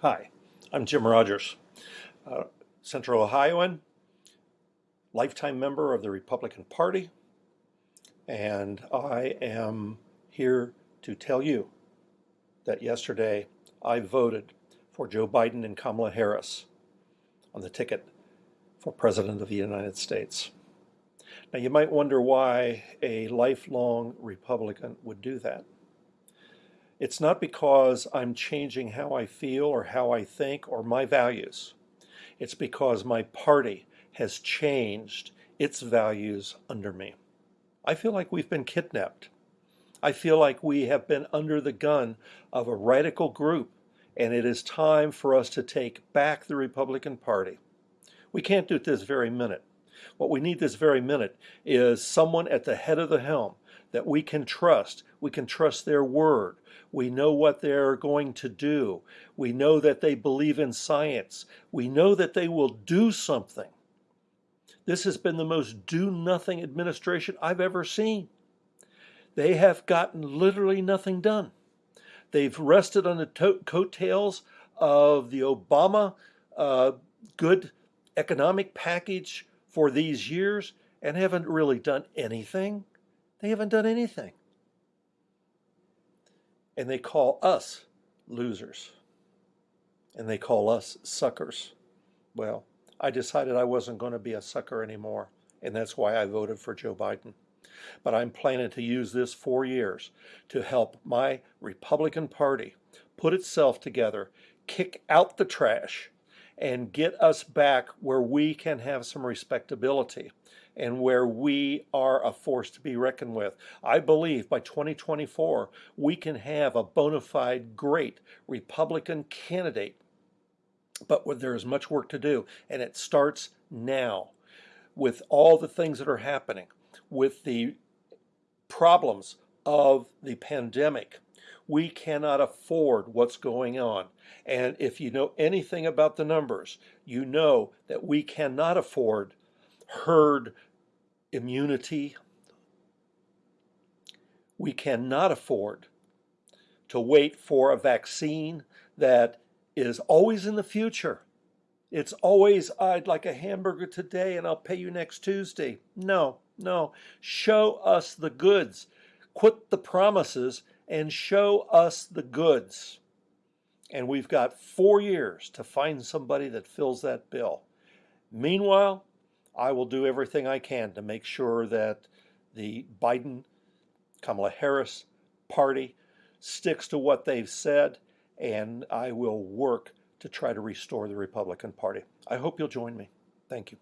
Hi, I'm Jim Rogers, uh, Central Ohioan, lifetime member of the Republican Party, and I am here to tell you that yesterday I voted for Joe Biden and Kamala Harris on the ticket for President of the United States. Now, you might wonder why a lifelong Republican would do that. It's not because I'm changing how I feel or how I think or my values. It's because my party has changed its values under me. I feel like we've been kidnapped. I feel like we have been under the gun of a radical group, and it is time for us to take back the Republican Party. We can't do it this very minute. What we need this very minute is someone at the head of the helm that we can trust. We can trust their word. We know what they're going to do. We know that they believe in science. We know that they will do something. This has been the most do nothing administration I've ever seen. They have gotten literally nothing done. They've rested on the coattails of the Obama uh, good economic package for these years and haven't really done anything. They haven't done anything. And they call us losers. And they call us suckers. Well, I decided I wasn't going to be a sucker anymore. And that's why I voted for Joe Biden. But I'm planning to use this four years to help my Republican Party put itself together, kick out the trash, and get us back where we can have some respectability and where we are a force to be reckoned with. I believe by 2024 we can have a bona fide great Republican candidate. But there is much work to do, and it starts now with all the things that are happening, with the problems of the pandemic, we cannot afford what's going on. And if you know anything about the numbers, you know that we cannot afford herd immunity. We cannot afford to wait for a vaccine that is always in the future. It's always, I'd like a hamburger today and I'll pay you next Tuesday. No, no. Show us the goods. Quit the promises and show us the goods. And we've got four years to find somebody that fills that bill. Meanwhile, I will do everything I can to make sure that the Biden, Kamala Harris party sticks to what they've said, and I will work to try to restore the Republican Party. I hope you'll join me. Thank you.